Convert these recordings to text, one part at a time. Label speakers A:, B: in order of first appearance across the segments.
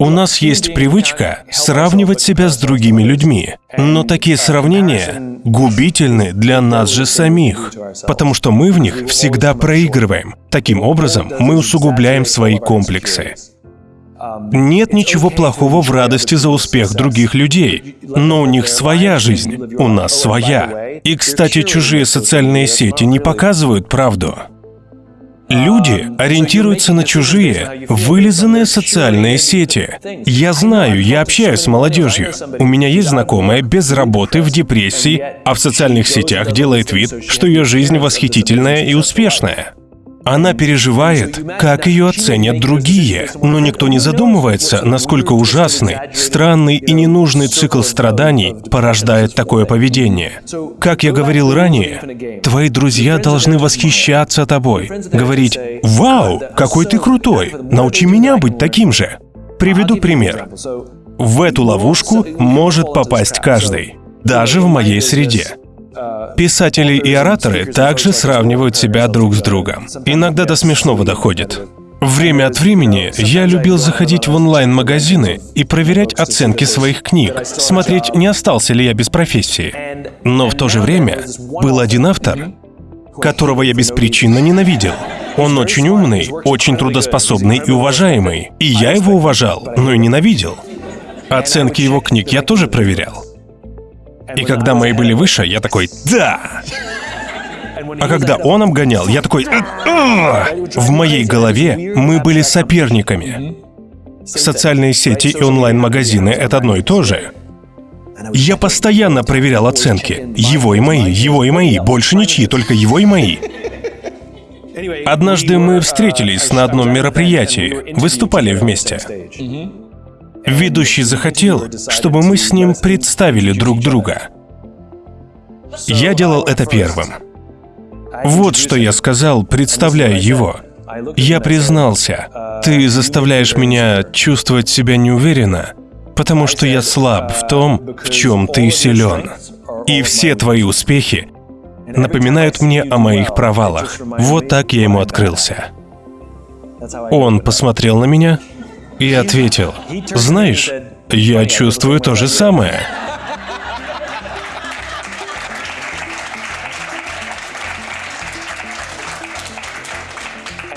A: У нас есть привычка сравнивать себя с другими людьми, но такие сравнения губительны для нас же самих, потому что мы в них всегда проигрываем. Таким образом, мы усугубляем свои комплексы. Нет ничего плохого в радости за успех других людей, но у них своя жизнь, у нас своя. И, кстати, чужие социальные сети не показывают правду. Люди ориентируются на чужие, вылизанные социальные сети. Я знаю, я общаюсь с молодежью. У меня есть знакомая без работы, в депрессии, а в социальных сетях делает вид, что ее жизнь восхитительная и успешная. Она переживает, как ее оценят другие, но никто не задумывается, насколько ужасный, странный и ненужный цикл страданий порождает такое поведение. Как я говорил ранее, твои друзья должны восхищаться тобой, говорить «Вау, какой ты крутой! Научи меня быть таким же!» Приведу пример. В эту ловушку может попасть каждый, даже в моей среде. Писатели и ораторы также сравнивают себя друг с другом. Иногда до смешного доходит. Время от времени я любил заходить в онлайн-магазины и проверять оценки своих книг, смотреть, не остался ли я без профессии. Но в то же время был один автор, которого я беспричинно ненавидел. Он очень умный, очень трудоспособный и уважаемый. И я его уважал, но и ненавидел. Оценки его книг я тоже проверял. И когда мои были выше, я такой «Да!». А когда он обгонял, я такой В моей голове мы были соперниками. Социальные сети и онлайн-магазины — это одно и то же. Я постоянно проверял оценки. Его и мои, его и мои, больше ничьи, только его и мои. Однажды мы встретились на одном мероприятии, выступали вместе. Ведущий захотел, чтобы мы с ним представили друг друга. Я делал это первым. Вот что я сказал, представляя его. Я признался, ты заставляешь меня чувствовать себя неуверенно, потому что я слаб в том, в чем ты силен. И все твои успехи напоминают мне о моих провалах. Вот так я ему открылся. Он посмотрел на меня и ответил, «Знаешь, я чувствую то же самое».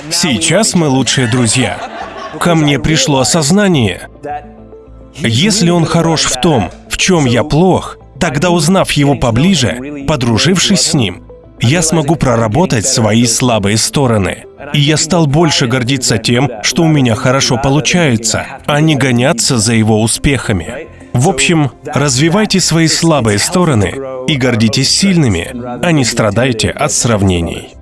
A: Сейчас мы лучшие друзья. Ко мне пришло осознание. Если он хорош в том, в чем я плох, тогда узнав его поближе, подружившись с ним, я смогу проработать свои слабые стороны. И я стал больше гордиться тем, что у меня хорошо получается, а не гоняться за его успехами. В общем, развивайте свои слабые стороны и гордитесь сильными, а не страдайте от сравнений.